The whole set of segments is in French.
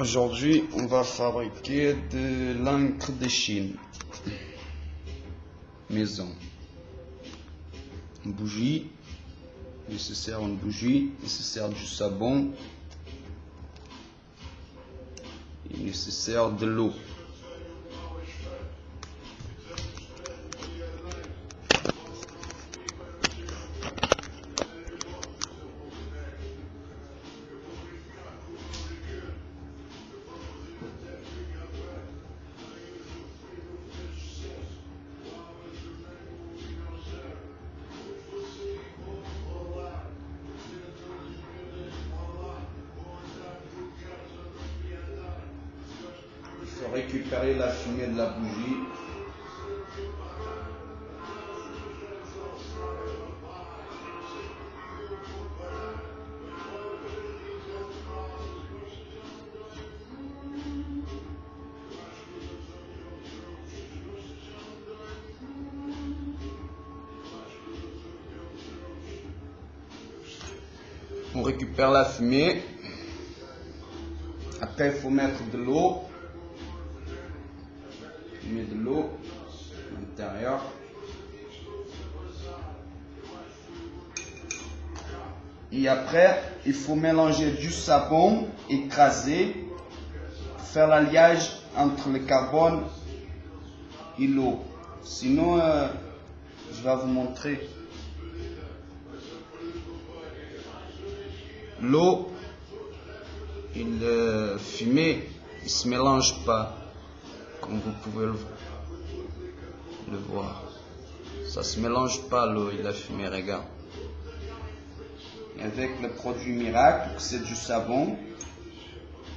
Aujourd'hui, on va fabriquer de l'encre de Chine. Maison. Une bougie. Nécessaire une bougie. Nécessaire du savon. Et nécessaire de l'eau. Récupérer la fumée de la bougie. On récupère la fumée. Après, il faut mettre de l'eau. On met de l'eau à l'intérieur. Et après, il faut mélanger du savon écrasé faire l'alliage entre le carbone et l'eau. Sinon, euh, je vais vous montrer. L'eau et le fumée ne se mélangent pas, comme vous pouvez le, voir. Ça se mélange pas l'eau et la fumée, regarde. Avec le produit miracle, c'est du savon.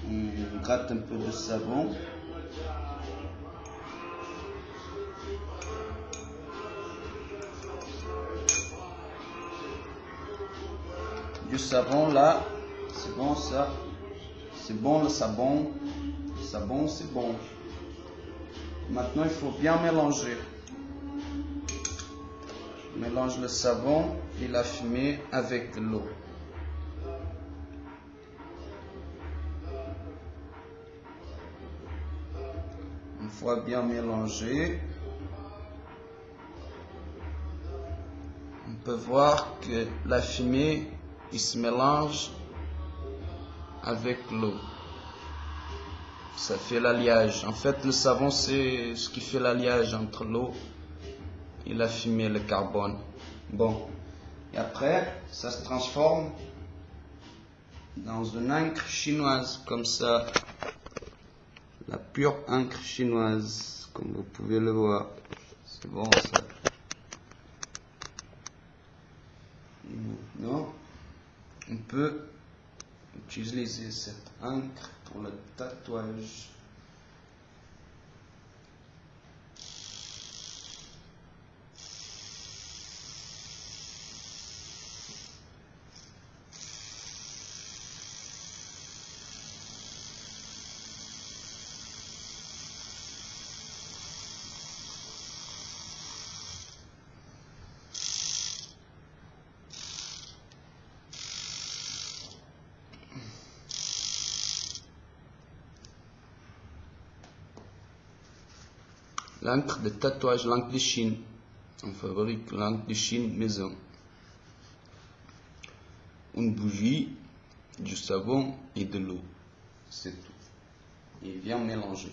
On gratte un peu de savon. Du savon là, c'est bon ça. C'est bon le savon. Le savon, c'est bon. Maintenant, il faut bien mélanger. Mélange le savon et la fumée avec l'eau. Une fois bien mélangé, on peut voir que la fumée il se mélange avec l'eau. Ça fait l'alliage. En fait, le savon, c'est ce qui fait l'alliage entre l'eau et la fumée, le carbone. Bon. Et après, ça se transforme dans une encre chinoise, comme ça. La pure encre chinoise, comme vous pouvez le voir. C'est bon, ça. Maintenant, on peut utiliser cette encre pour le tatouage. L'encre de tatouage, l'encre de Chine. On fabrique l'encre de Chine maison. Une bougie, du savon et de l'eau. C'est tout. Et bien mélanger.